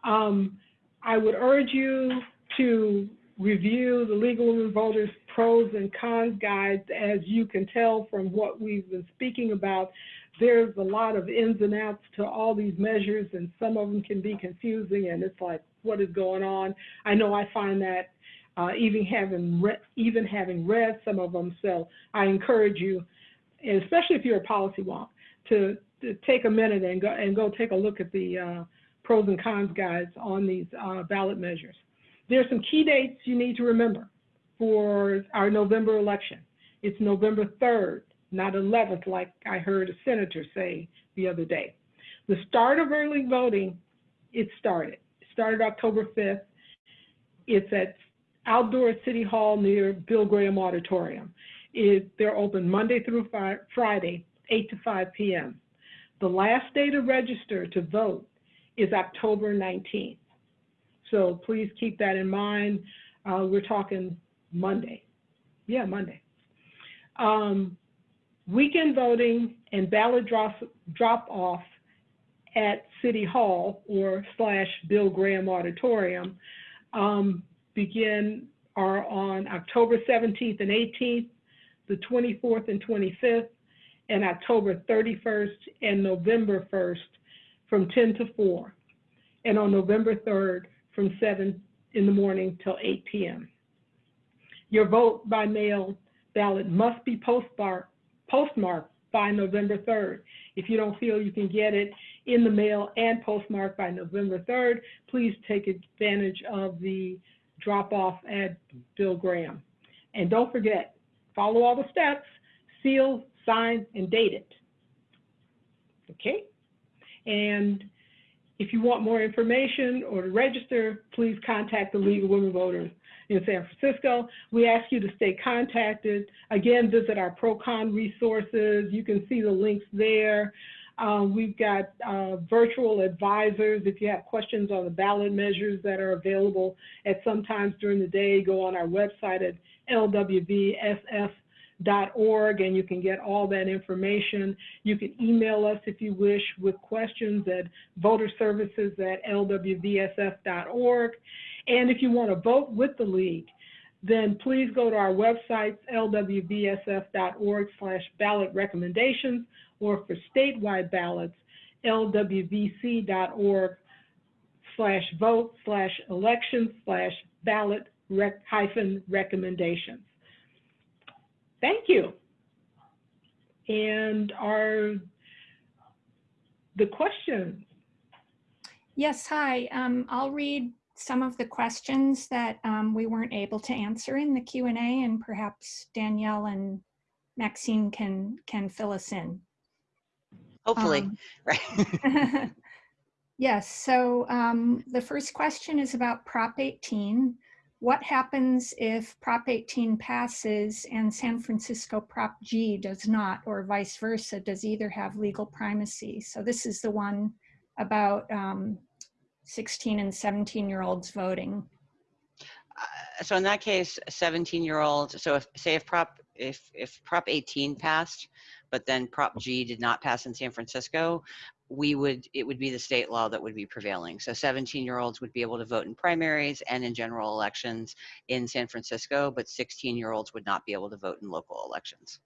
Um, I would urge you to review the League of Women Voters pros and cons guides. As you can tell from what we've been speaking about, there's a lot of ins and outs to all these measures, and some of them can be confusing, and it's like, what is going on? I know I find that uh, even having even having read some of them. So I encourage you, especially if you're a policy wonk, to, to take a minute and go and go take a look at the uh, pros and cons guides on these uh, ballot measures. There's some key dates you need to remember for our November election. It's November 3rd, not 11th, like I heard a senator say the other day. The start of early voting, it started. It started October 5th. It's at outdoor City Hall near Bill Graham Auditorium. It, they're open Monday through Friday, 8 to 5 p.m. The last day to register to vote is October 19th. So please keep that in mind. Uh, we're talking Monday. Yeah, Monday. Um, weekend voting and ballot drop, drop off at City Hall or slash Bill Graham Auditorium um, begin are on October 17th and 18th, the 24th and 25th, and October 31st and November 1st from 10 to 4, and on November 3rd from 7 in the morning till 8 p.m. Your vote by mail ballot must be postmarked, postmarked by November 3rd. If you don't feel you can get it in the mail and postmarked by November 3rd, please take advantage of the drop off at Bill Graham. And don't forget, follow all the steps, seal, sign, and date it. Okay? And if you want more information or to register, please contact the League of Women Voters in San Francisco. We ask you to stay contacted. Again, visit our pro-con resources. You can see the links there. Uh, we've got uh, virtual advisors. If you have questions on the ballot measures that are available at some times during the day, go on our website at lwvsf.org and you can get all that information. You can email us if you wish with questions at voterservices at lwvsf.org. And if you want to vote with the league, then please go to our website, lwvsf.org slash ballot recommendations, or for statewide ballots, lwvc.org slash vote slash election slash ballot rec hyphen recommendations. Thank you. And are the questions? Yes, hi. Um, I'll read some of the questions that um, we weren't able to answer in the Q&A and perhaps Danielle and Maxine can, can fill us in. Hopefully, Um, [LAUGHS] right? [LAUGHS] Yes, so um, the first question is about Prop 18. What happens if Prop 18 passes and San Francisco Prop G does not, or vice versa? Does either have legal primacy? So this is the one about um, 16 and 17 year olds voting. Uh, so in that case, 17 year olds, so if, say if Prop, if, if Prop 18 passed, but then Prop G did not pass in San Francisco, we would, it would be the state law that would be prevailing. So 17 year olds would be able to vote in primaries and in general elections in San Francisco, but 16 year olds would not be able to vote in local elections.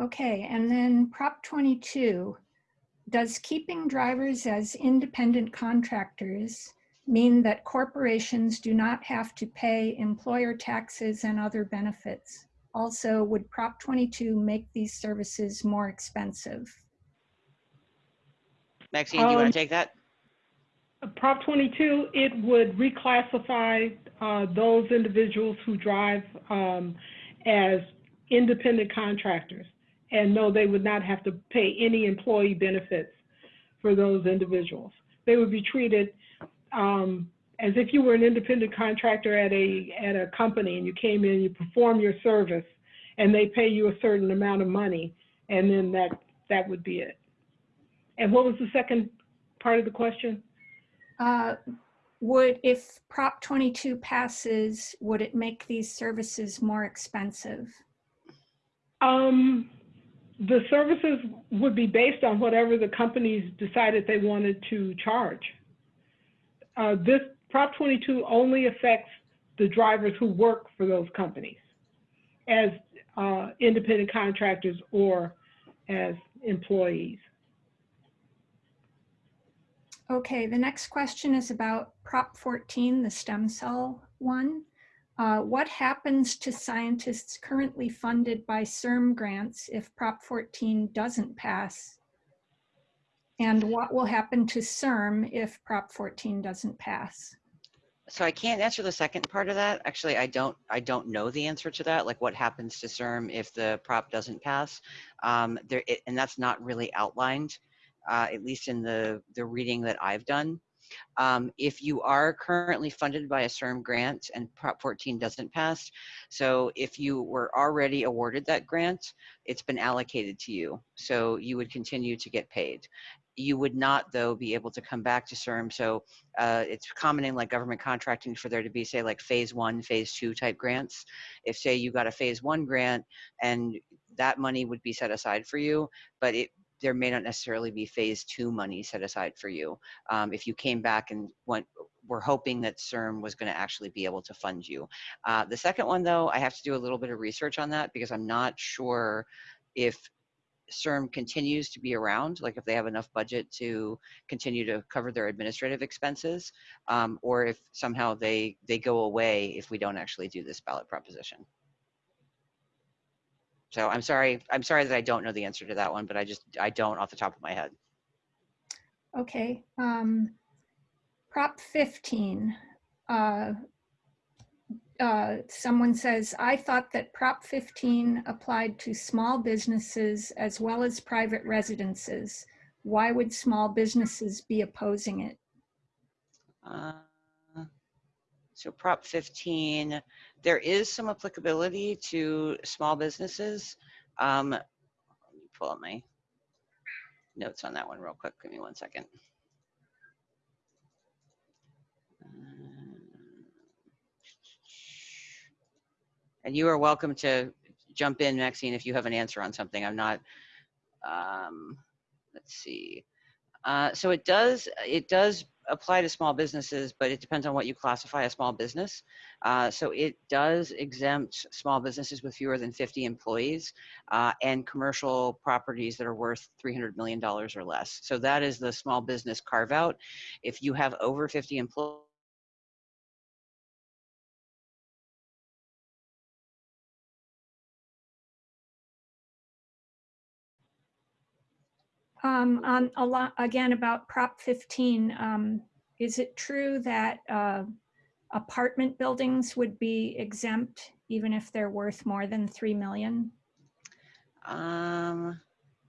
Okay, and then Prop 22, does keeping drivers as independent contractors mean that corporations do not have to pay employer taxes and other benefits? Also, would Prop 22 make these services more expensive? Maxine, do you want Um, to take that? Prop 22, it would reclassify uh, those individuals who drive um, as independent contractors. And no, they would not have to pay any employee benefits for those individuals. They would be treated um, as if you were an independent contractor at a, at a company and you came in, you perform your service, and they pay you a certain amount of money, and then that, that would be it. And what was the second part of the question? Uh, Would, if Prop 22 passes, would it make these services more expensive? Um, the services would be based on whatever the companies decided they wanted to charge. Uh, this Prop 22 only affects the drivers who work for those companies as uh, independent contractors or as employees. Okay, the next question is about Prop 14, the stem cell one. Uh, what happens to scientists currently funded by CIRM grants if Prop 14 doesn't pass? And what will happen to CIRM if Prop 14 doesn't pass? So I can't answer the second part of that. Actually, I don't, I don't know the answer to that. Like what happens to CIRM if the prop doesn't pass? Um, there, it, and that's not really outlined, uh, at least in the, the reading that I've done. Um, if you are currently funded by a CIRM grant and Prop 14 doesn't pass, so if you were already awarded that grant, it's been allocated to you. So you would continue to get paid. You would not, though, be able to come back to CIRM. So uh, it's common in like government contracting for there to be, say, like phase one, phase two type grants. If, say, you got a phase one grant and that money would be set aside for you, but it there may not necessarily be phase two money set aside for you. Um, if you came back and went, we're hoping that CIRM was going to actually be able to fund you. Uh, the second one, though, I have to do a little bit of research on that because I'm not sure if CIRM continues to be around, like if they have enough budget to continue to cover their administrative expenses, um, or if somehow they they go away if we don't actually do this ballot proposition. So I'm sorry, I'm sorry that I don't know the answer to that one, but I just I don't off the top of my head. Okay, um, Prop 15. Uh, uh, someone says, I thought that Prop 15 applied to small businesses as well as private residences. Why would small businesses be opposing it? Uh, So Prop 15, there is some applicability to small businesses. Um, let me pull up my notes on that one real quick. Give me one second. And you are welcome to jump in, Maxine, if you have an answer on something. I'm not, um, let's see. Uh, so it does, it does apply to small businesses, but it depends on what you classify a small business. Uh, so it does exempt small businesses with fewer than 50 employees uh, and commercial properties that are worth $300 million or less. So that is the small business carve out. If you have over 50 employees, Um, on a lot, again, about Prop 15, um, is it true that, uh, apartment buildings would be exempt even if they're worth more than 3 million? um,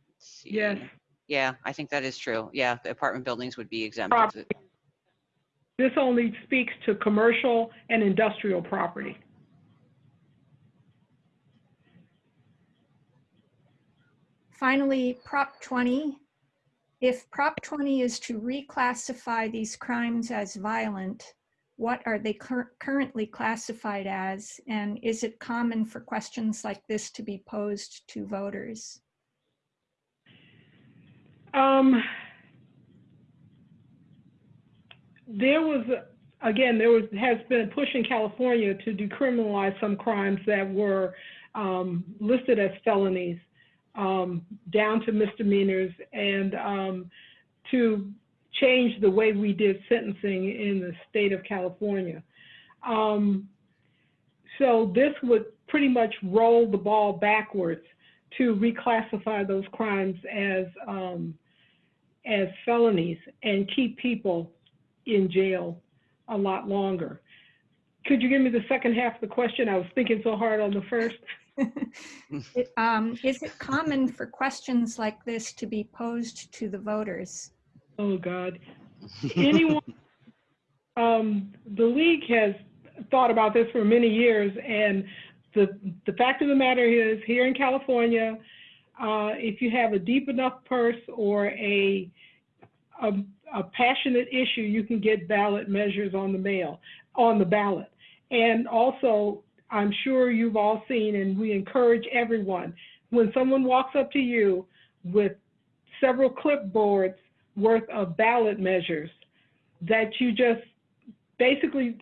let's see. Yes. Yeah, I think that is true. Yeah, the apartment buildings would be exempt. Property. This only speaks to commercial and industrial property. Finally, Prop 20. If Prop 20 is to reclassify these crimes as violent, what are they cur- currently classified as? And is it common for questions like this to be posed to voters? Um, there was, again, there was, has been a push in California to decriminalize some crimes that were um, listed as felonies um, down to misdemeanors and um, to change the way we did sentencing in the state of California. Um, so this would pretty much roll the ball backwards to reclassify those crimes as um, as felonies and keep people in jail a lot longer. Could you give me the second half of the question? I was thinking so hard on the first. It, um, Is it [LAUGHS] common for questions like this to be posed to the voters? Oh God. Anyone? um, the league has thought about this for many years, and the the fact of the matter is, here in California, uh, if you have a deep enough purse or a, a a passionate issue, you can get ballot measures on the mail on the ballot. And also, I'm sure you've all seen, and we encourage everyone when someone walks up to you with several clipboards worth of ballot measures that you just basically,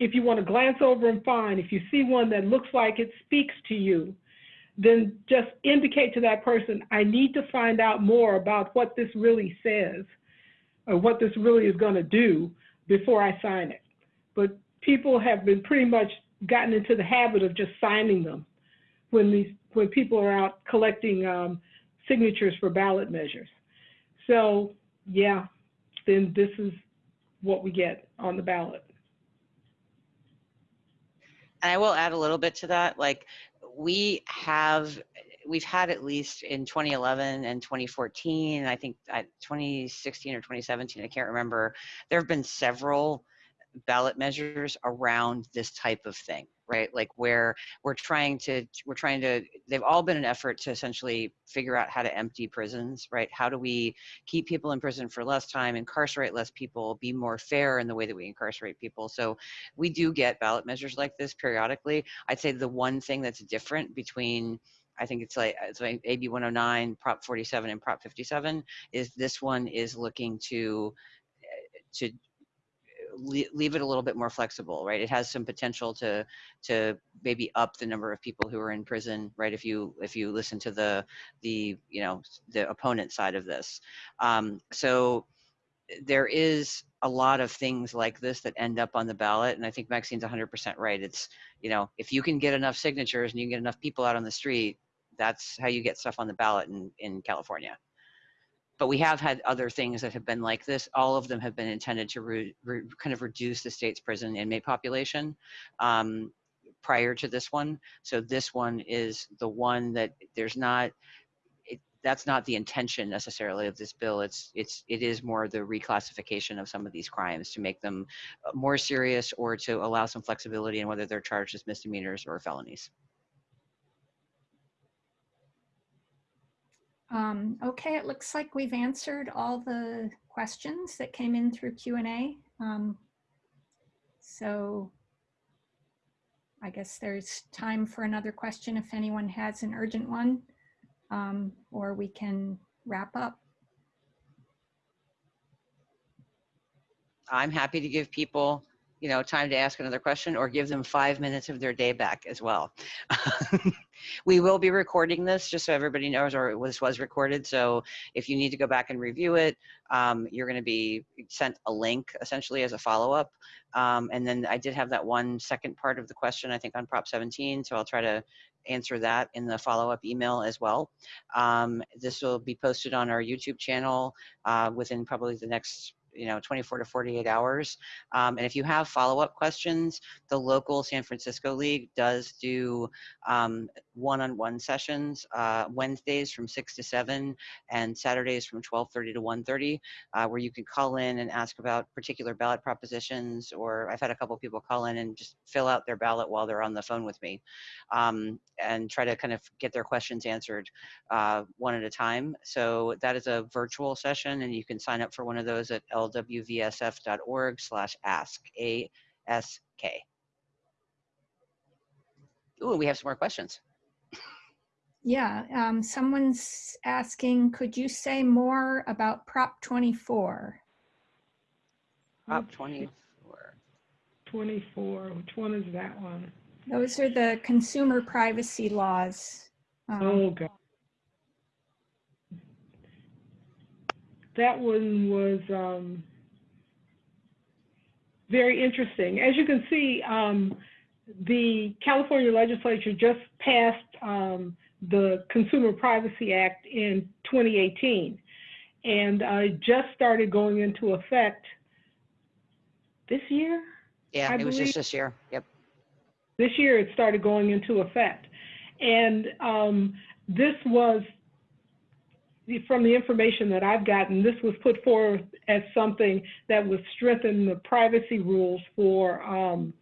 if you want to glance over and find, If you see one that looks like it speaks to you, then just indicate to that person, I need to find out more about what this really says or what this really is going to do before I sign it. But people have been pretty much gotten into the habit of just signing them when these when people are out collecting um, signatures for ballot measures. So yeah, then this is what we get on the ballot. And I will add a little bit to that. Like we have, we've had at least in 2011 and 2014, I think uh, 2016 or 2017, I can't remember. There have been several ballot measures around this type of thing right? Like where we're trying to we're trying to they've all been an effort to essentially figure out how to empty prisons right? How do we keep people in prison for less time incarcerate less people be more fair in the way that we incarcerate people? So we do get ballot measures like this periodically. I'd say the one thing that's different between I think it's like it's like AB 109, Prop 47, and Prop 57. Is this one is looking to eh, to leave it a little bit more flexible, right? It has some potential to to maybe up the number of people who are in prison, right? If you if you listen to the the you know the opponent side of this, um, so there is a lot of things like this that end up on the ballot, and I think Maxine's 100% right. It's you know if you can get enough signatures and you can get enough people out on the street, that's how you get stuff on the ballot in in California but we have had other things that have been like this. All of them have been intended to re, re, kind of reduce the state's prison inmate population um, prior to this one. So this one is the one that there's not, that's not the intention necessarily of this bill. It's it's it is more the reclassification of some of these crimes to make them uh, more serious or to allow some flexibility in whether they're charged as misdemeanors or felonies. Um, okay, it looks like we've answered all the questions that came in through Q and A. Um, so I guess there's time for another question if anyone has an urgent one, um, or we can wrap up. I'm happy to give people, you know, time to ask another question or give them five minutes of their day back as well. [LAUGHS] we will be recording this just so everybody knows, or this was recorded. So if you need to go back and review it, um, you're going to be sent a link essentially as a follow up. Um, and then I did have that one second part of the question, I think on Prop 17. So I'll try to answer that in the follow up email as well. Um, this will be posted on our YouTube channel uh, within probably the next you know 24 to 48 hours. Um, and if you have follow-up questions the local san francisco league does do um, one-on-one sessions uh, wednesdays from 6 to 7 and saturdays from 12.30 to 1.30 uh, where you can call in and ask about particular ballot propositions or i've had a couple people call in and just fill out their ballot while they're on the phone with me um, and try to kind of get their questions answered uh, one at a time. So that is a virtual session and you can sign up for one of those at lwvsf.org slash ask, A-S-K. Ooh, we have some more questions. Yeah, um, someone's asking, could you say more about Prop 24? Prop 24. 24, which one is that one? Those are the consumer privacy laws. Um, Oh, God. That one was um, very interesting. As you can see, um, the California legislature just passed um, the Consumer Privacy Act in 2018, and uh, it just started going into effect this year. Yeah, I it was just this year. Yep. this year it started going into effect. And um, this was, from the information that I've gotten, this was put forth as something that would strengthen the privacy rules for, um,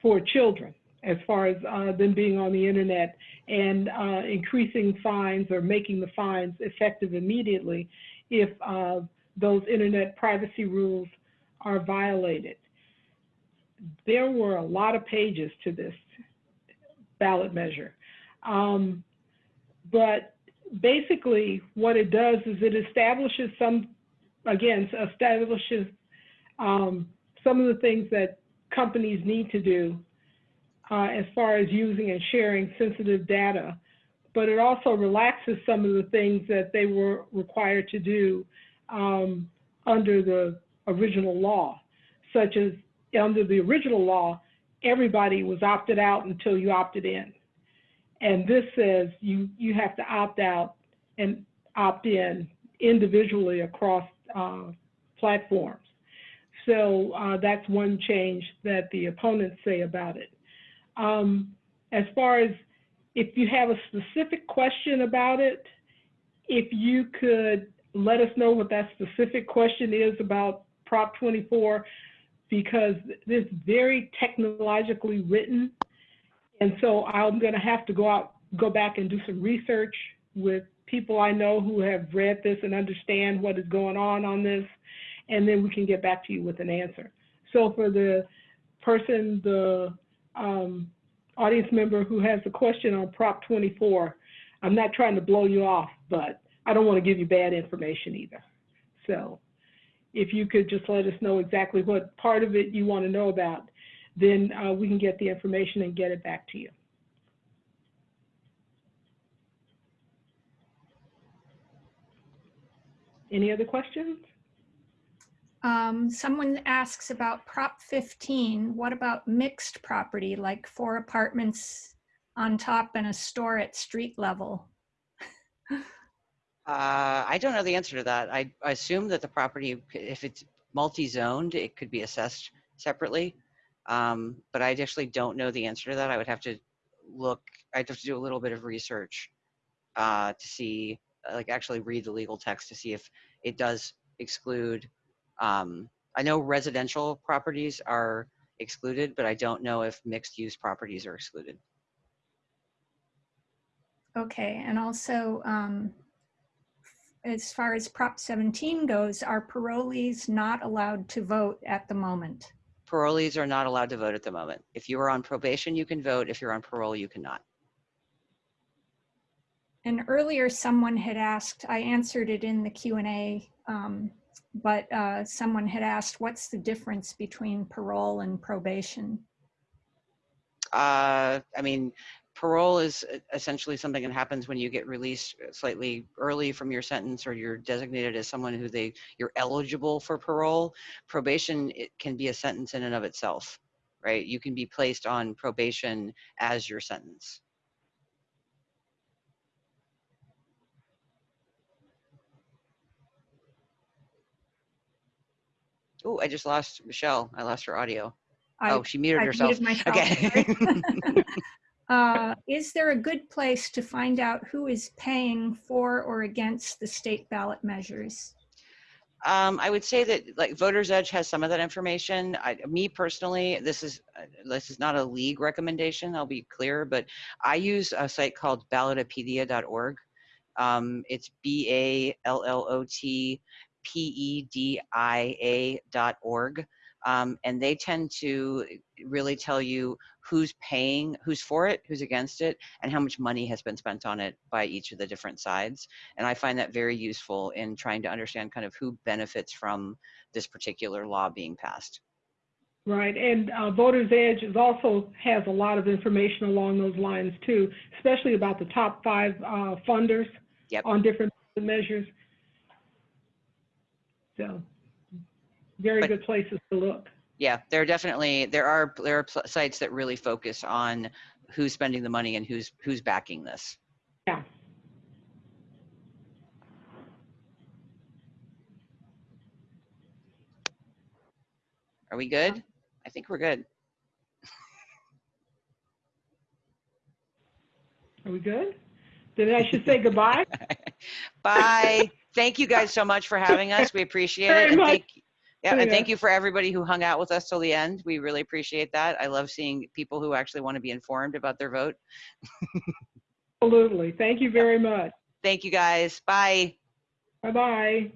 for children as far as uh, them being on the internet and uh, increasing fines or making the fines effective immediately if uh, those internet privacy rules are violated there were a lot of pages to this ballot measure. Um, but basically, what it does is it establishes some, again, establishes um, some of the things that companies need to do uh, as far as using and sharing sensitive data. But it also relaxes some of the things that they were required to do um, under the original law, such as under the original law, everybody was opted out until you opted in. And this says you, you have to opt out and opt in individually across uh, platforms. So uh, that's one change that the opponents say about it. Um, as far as if you have a specific question about it, if you could let us know what that specific question is about Prop 24, because it's very technologically written. And so I'm going to have to go out, go back and do some research with people I know who have read this and understand what is going on on this. And then we can get back to you with an answer. So for the person, the um, audience member who has a question on Prop 24, I'm not trying to blow you off, but I don't want to give you bad information either. So if you could just let us know exactly what part of it you want to know about, then uh, we can get the information and get it back to you. Any other questions? Um, someone asks about Prop 15. What about mixed property, like four apartments on top and a store at street level? [LAUGHS] Uh, I don't know the answer to that. I, I assume that the property, if it's multi-zoned, it could be assessed separately. Um, but I actually don't know the answer to that. I would have to look, I'd have to do a little bit of research uh, to see uh, like actually read the legal text to see if it does exclude. Um, I know residential properties are excluded, but I don't know if mixed use properties are excluded. Okay, and also, um, as far as Prop 17 goes, are parolees not allowed to vote at the moment? Parolees are not allowed to vote at the moment. If you are on probation, you can vote. If you're on parole, you cannot. And earlier, someone had asked, I answered it in the Q and A, um, but uh, someone had asked, what's the difference between parole and probation? Uh, I mean, parole is essentially something that happens when you get released uh, slightly early from your sentence or you're designated as someone who they, you're eligible for parole. Probation, it can be a sentence in and of itself, right? You can be placed on probation as your sentence. Oh, I just lost Michelle. I lost her audio. I- Oh, she muted I herself. muted Okay. [LAUGHS] [LAUGHS] [LAUGHS] Uh, Is there a good place to find out who is paying for or against the state ballot measures? Um, I would say that like Voters Edge has some of that information. I, me personally, this is uh, this is not a league recommendation. I'll be clear, but I use a site called ballotopedia.org. Um, it's B A L L O T P E D I A dot org. Um, and they tend to really tell you who's paying, who's for it, who's against it, and how much money has been spent on it by each of the different sides. And I find that very useful in trying to understand kind of who benefits from this particular law being passed. Right, and uh, Voters Edge is also has a lot of information along those lines too, especially about the top five uh, funders Yep. on different measures. So, very But- good places to look. Yeah, there are definitely there are there are pl- sites that really focus on who's spending the money and who's who's backing this. Yeah. Are we good? I think we're good. [LAUGHS] Are we good? Then I should say goodbye. [LAUGHS] Bye. Thank you guys so much for having us. We appreciate Very it. Much. Yeah, and thank you for everybody who hung out with us till the end. We really appreciate that. I love seeing people who actually want to be informed about their vote. Absolutely. Thank you very much. Thank you guys. Bye. Bye-bye.